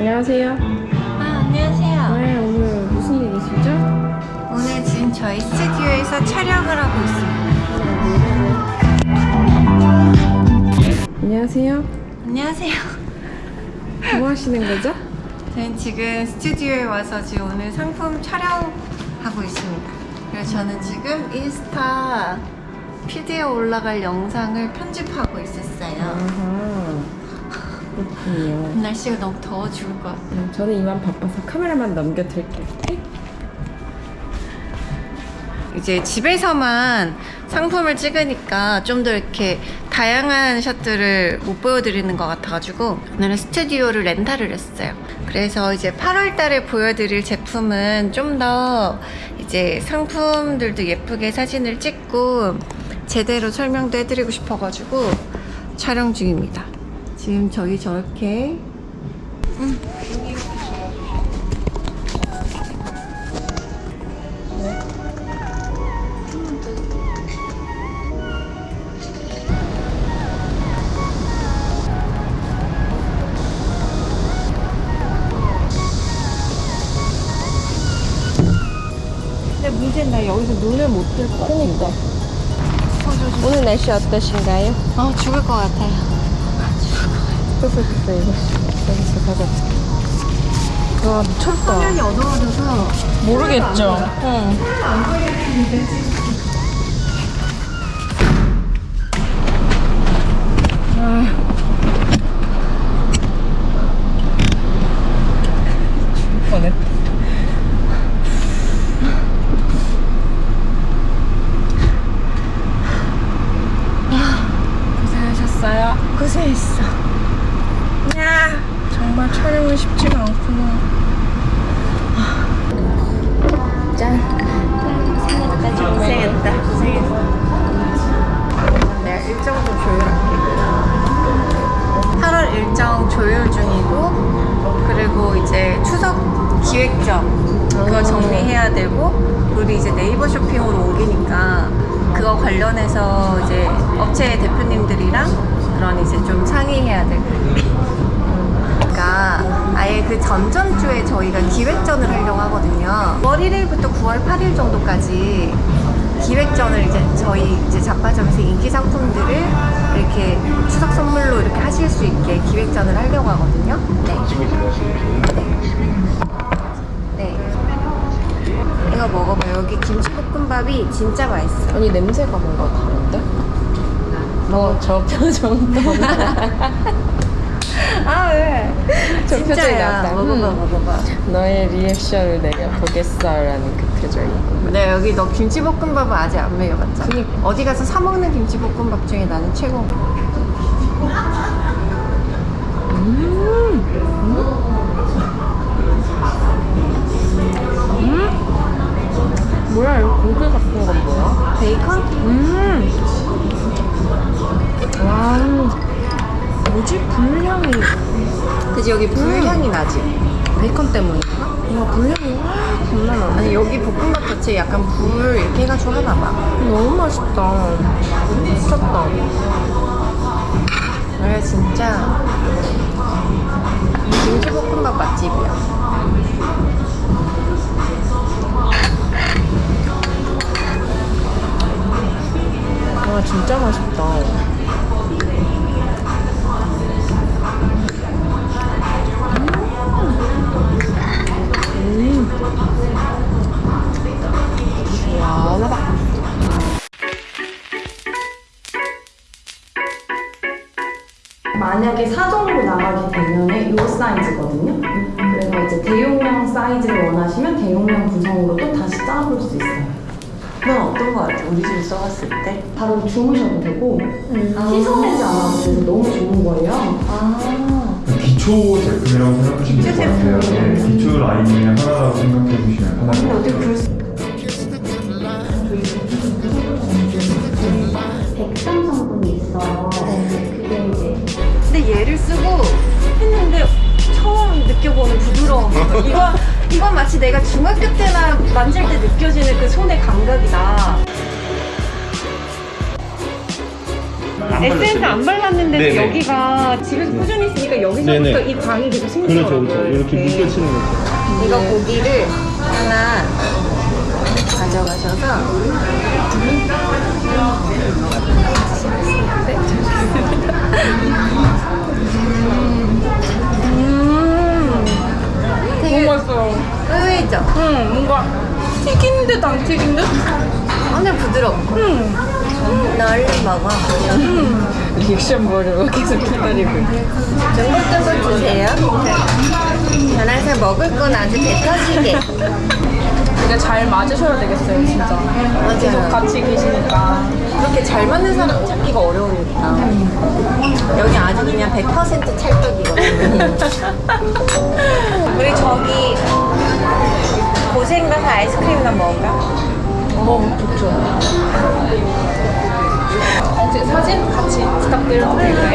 안녕하세요. 아, 안녕하세요. 네, 오늘 무슨 일 있으시죠? 오늘 지금 저희 스튜디오에서 촬영을 하고 있습니다. 안녕하세요. 안녕하세요. 뭐 하시는 거죠? 저는 지금 스튜디오에 와서 지금 오늘 상품 촬영하고 있습니다. 그래서 저는 지금 인스타 피디에 올라갈 영상을 편집하고 있었어요. 아하. 그렇군요. 날씨가 너무 더워 죽을 것 같아요. 음, 저는 이만 바빠서 카메라만 넘겨드릴게요. 이제 집에서만 상품을 찍으니까 좀 더 이렇게 다양한 샷들을 못 보여드리는 것 같아가지고 오늘은 스튜디오를 렌탈을 했어요. 그래서 이제 8월 달에 보여드릴 제품은 좀 더 이제 상품들도 예쁘게 사진을 찍고 제대로 설명도 해드리고 싶어가지고 촬영 중입니다. 지금 저희 저렇게 근데 문제는 나 여기서 눈을 못뜰것 같아. 그러니까. 오늘 날씨 어떠신가요? 어 죽을 것 같아요. 끄덕끄덕 이거. 여기서 가자. 와 미쳤다. 화면이 어두워져서 모르겠죠? 응. 뻔했다. 고생하셨어요. 고생했어. 야 정말 촬영은 쉽지가 않구나. 짠. 고생했다. 고생했다. 고생했어. 내가 일정 좀 조율할게. 8월 일정 조율 중이고 그리고 이제 추석 기획점 그거 정리해야 되고 우리 이제 네이버 쇼핑으로 옮기니까 그거 관련해서 이제 업체 대표님들이랑 그런 이제 좀 상의해야 되고 그러니까 아예 그 전전주에 저희가 기획전을 하려고 하거든요. 9월 1일부터 9월 8일 정도까지 기획전을 이제 저희 이제 잡화점에서 인기 상품들을 이렇게 추석 선물로 이렇게 하실 수 있게 기획전을 하려고 하거든요. 네. 네. 이거 먹어봐. 여기 김치볶음밥이 진짜 맛있어. 아니 냄새가 뭔가 다른데? 너저 표정 또아 왜? 저 표정이. 나왔다. 먹어봐, 음. 먹어봐. 너의 리액션을 내가 보겠어라는 그 표정이 네 여기 너 김치볶음밥은 아직 안 먹여봤잖아 그니까. 어디 가서 사 먹는 김치볶음밥 중에 나는 최고 뭐야 이거 고기 같은 건 여기 불향이 나지? 베이컨 때문인가? 와 불향이 와 겁나 나네 아니 여기 볶음밥 자체 약간 불 이렇게 해가지고 하나봐. 너무 맛있다. 미쳤다. 왜 진짜. 김치볶음밥 맛집이야 만약에 사정으로 나가게 되면 이 사이즈거든요. 그래서 이제 대용량 사이즈를 원하시면 대용량 구성으로 또 다시 짜볼 수 있어요. 넌 어떤 거 같아? 우리 집에 써봤을 때? 바로 주무셔도 되고 씻어내지 않아도 돼서 너무 좋은 거예요. 아 기초 제품이라고 생각하시면 될것 같아요. 네, 기초 라인의 하나라고 이건 마치 내가 중학교 때나 만질 때 느껴지는 그 손의 감각이다 에센스 안 발랐는데도 네네. 여기가 집에서 꾸준히 쓰니까 여기서부터 네네. 이 광이 계속 생기더라고요 그렇죠, 그렇죠. 이렇게 이렇게. 묶여치는 거죠. 이거 고기를 하나 가져가셔서 튀긴 듯? 완전 부드럽고 응. 나 얼른 먹어 리액션 보려고 계속 기다리고 중국도 주세요 전화해서 먹을 건 아주 배 터지게 근데 잘 맞으셔야 되겠어요, 진짜. 계속 맞아요 같이 계시니까. 그렇게 잘 맞는 사람 찾기가 어려우니까 여기 아주 그냥 100% 찰떡이거든요 우리 저기 고생 가서 아이스크림이나 먹을까? 어, 좋죠. 사진 같이 부탁드려도 될까요?